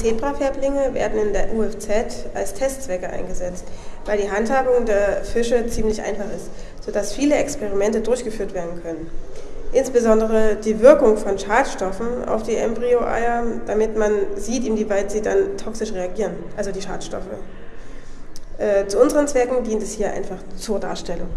Zebrafärblinge werden in der UFZ als Testzwecke eingesetzt, weil die Handhabung der Fische ziemlich einfach ist, sodass viele Experimente durchgeführt werden können. Insbesondere die Wirkung von Schadstoffen auf die Embryoeier, damit man sieht, inwieweit sie dann toxisch reagieren, also die Schadstoffe. Äh, zu unseren Zwecken dient es hier einfach zur Darstellung.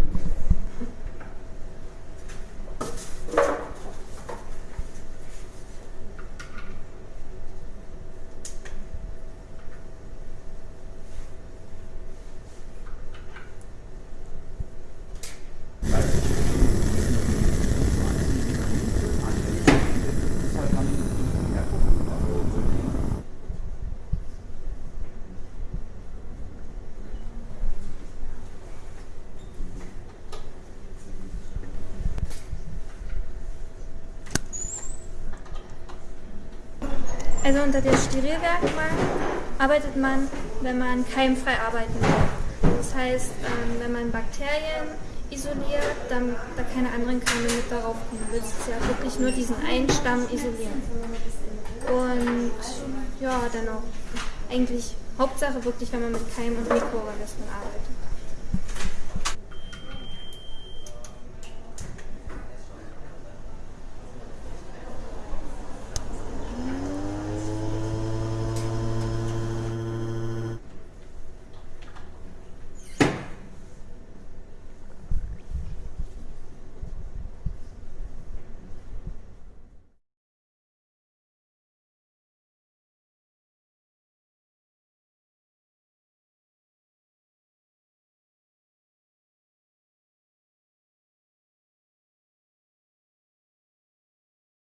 Also unter der Sterilwerkbank arbeitet man, wenn man keimfrei arbeiten will. Das heißt, ähm, wenn man Bakterien isoliert, dann da keine anderen Keime mit darauf kommen. Du willst ja wirklich nur diesen einen Stamm isolieren. Und ja, dann auch eigentlich Hauptsache wirklich, wenn man mit Keim- und Mikroorganismen arbeitet.